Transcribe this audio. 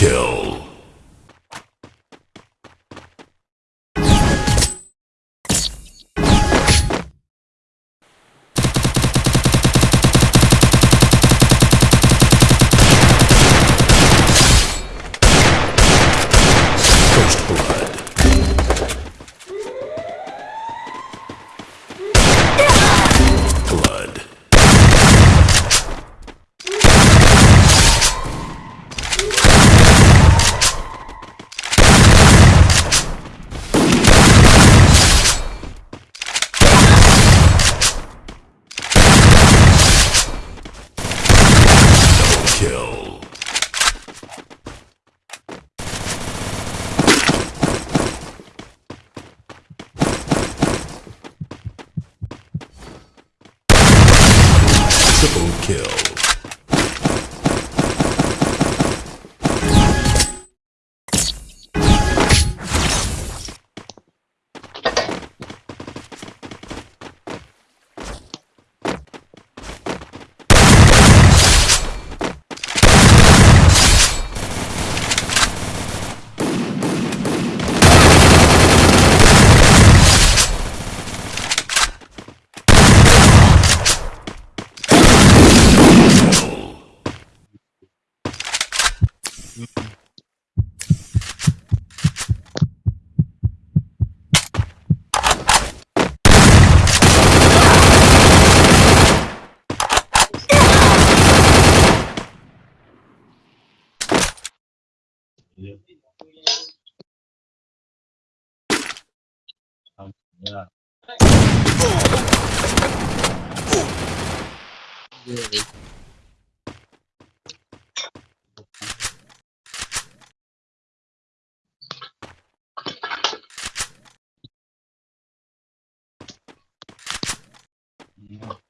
Kill. Kill. Yeah. Yeah. Yeah.